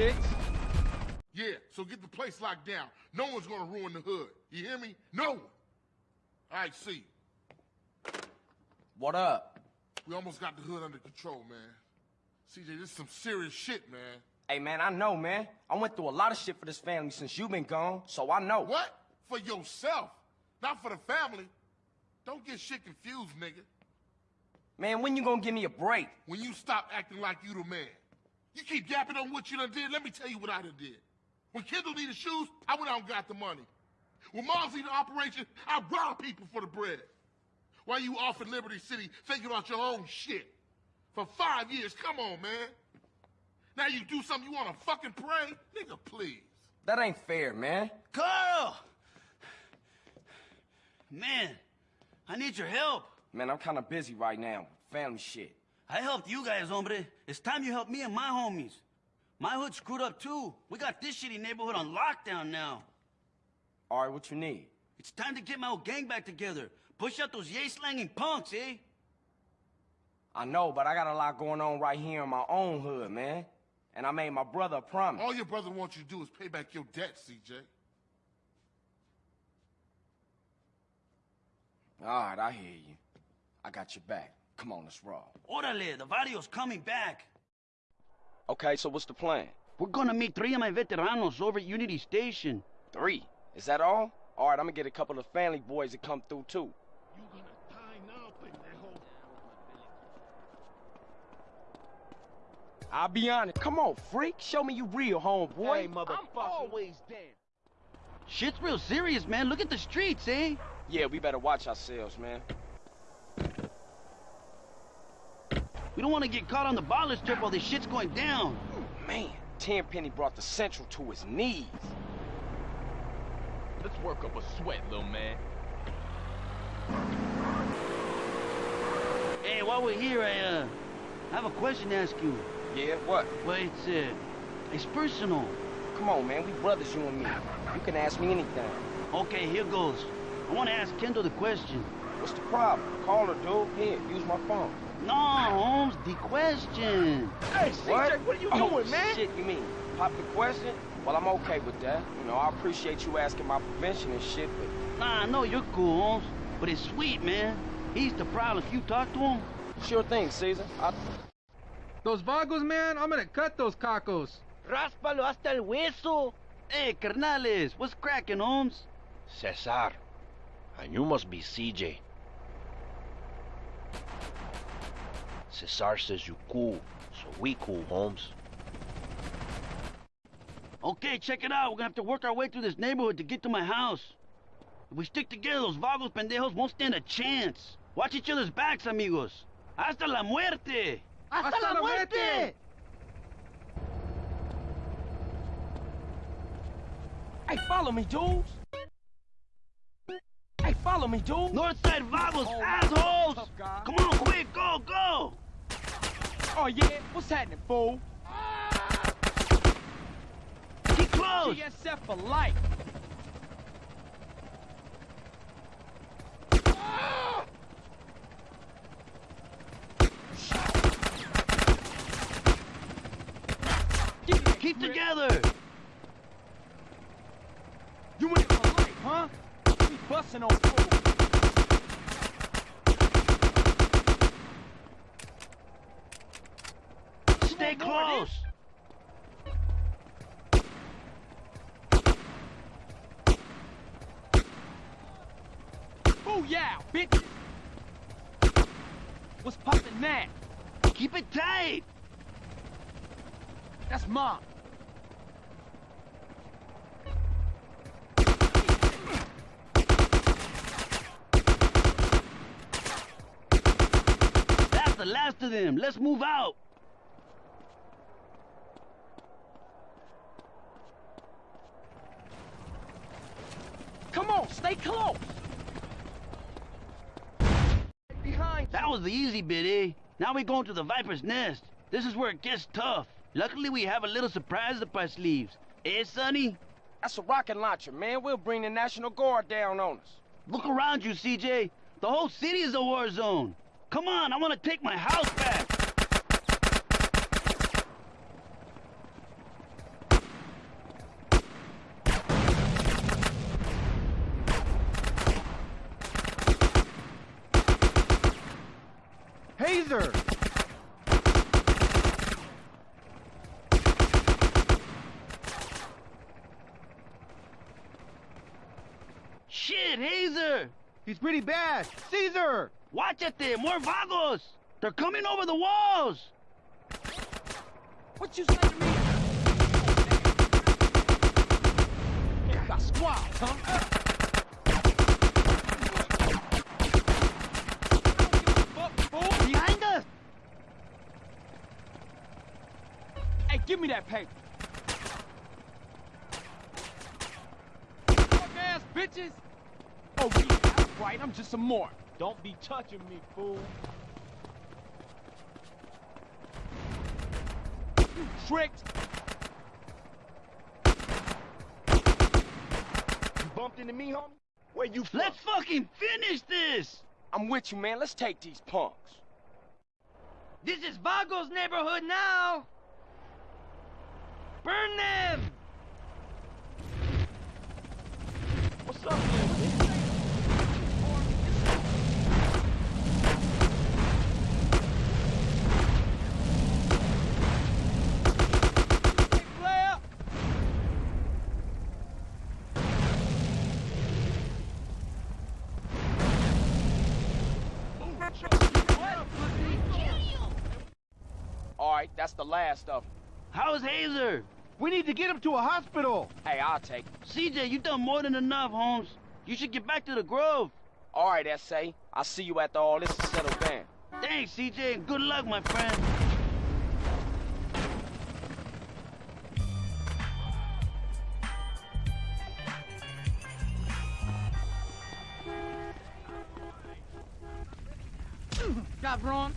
bitch. Yeah, so get the place locked down. No one's gonna ruin the hood. You hear me? No one. All right, see. What up? We almost got the hood under control, man. CJ, this is some serious shit, man. Hey, man, I know, man. I went through a lot of shit for this family since you been gone, so I know. What? For yourself, not for the family. Don't get shit confused, nigga. Man, when you gonna give me a break? When you stop acting like you the man. You keep yapping on what you done did, let me tell you what I done did. When Kendl needed shoes, I went out and got the money. When Mom's needed operation, I robbed people for the bread. While you off in Liberty City thinking about your own shit. For five years, come on, man. Now you do something you wanna fucking pray? Nigga, please. That ain't fair, man. Carl! Man, I need your help. Man, I'm kinda busy right now. Family shit. I helped you guys, hombre. It's time you help me and my homies. My hood screwed up too. We got this shitty neighborhood on lockdown now. All right, what you need? It's time to get my old gang back together. Push out those yay-slanging punks, eh? I know, but I got a lot going on right here in my own hood, man. And I made my brother a promise. All your brother wants you to do is pay back your debt, CJ. All right, I hear you. I got your back. Come on, let's roll. Orale, the Varrios coming back. Okay, so what's the plan? We're gonna meet three of my veteranos over at Unity Station. Three. Is that all? All right, I'm gonna get a couple of family boys to come through, too. You gonna die now, pendejo. I'll be honest. Come on, freak. Show me you real, homeboy. Hey, mother- I'm always down. Shit's real serious, man. Look at the streets, eh? Yeah, we better watch ourselves, man. We don't want to get caught on the baller trip while this shit's going down. Man, Tenpenny brought the Central to his knees. Let's work up a sweat, little man. Hey, while we're here, I, uh, I have a question to ask you. Yeah, what? Well, it's, uh, it's personal. Come on, man. We brothers, you and me. You can ask me anything. Okay, here goes. I want to ask Kendl the question. What's the problem? Call her, dude. Here, use my phone. No, Holmes, the question. Hey, What? CJ, what are you oh, doing, man? shit, you mean? Pop the question? Well, I'm okay with that. You know, I appreciate you asking my prevention and shit, but... Nah, I know you're cool, Holmes, but it's sweet, man. He's the problem. If you talk to him, Sure thing, Cesar. I... Those vagos, man, I'm gonna cut those cacos. Ráspalo hasta el hueso. hey, carnales, what's cracking, Holmes? Cesar. And you must be CJ. Cesar says you cool, so we cool, Holmes. Okay, check it out. We're gonna have to work our way through this neighborhood to get to my house. If we stick together, those vagos pendejos won't stand a chance. Watch each other's backs, amigos. Hasta la muerte! Hasta, la muerte. Hey, follow me, dudes. Follow me, dude. Northside vagos, Oh, assholes! Come on, quick, go, go! Oh, yeah? What's happening, fool? Get close! GSF for life. Keep together! You it for life, huh? Busting on fools. Stay close! Booyah, bitch! What's poppin' now? Keep it tight! That's mom. The last of them. Let's move out. Come on, stay close. Behind That was the easy bit, eh? Now we're going to the Viper's Nest. This is where it gets tough. Luckily, we have a little surprise up our sleeves. Eh, Sonny? That's a rocket launcher, man. We'll bring the National Guard down on us. Look around you, CJ. The whole city is a war zone. Come on, I want to take my house back! Hazer! Shit, Hazer! He's pretty bad! Cesar! Watch it there, more vagos! They're coming over the walls! What you say to me? Got squads, huh? Behind us! Hey, give me that paper. Fuck ass bitches. Oh, yeah, that's right. I'm just a mark. Don't be touching me, fool. Tricked. You bumped into me, homie? Where you from? Let's fucking finish this! I'm with you, man. Let's take these punks. This is Vago's neighborhood now! Burn them! The last of them. How's Hazer? We need to get him to a hospital! Hey, I'll take it. CJ, you done more than enough, Holmes. You should get back to the Grove. All right, S.A. I'll see you after all this is settled down. Thanks, CJ, and good luck, my friend. Got Braun?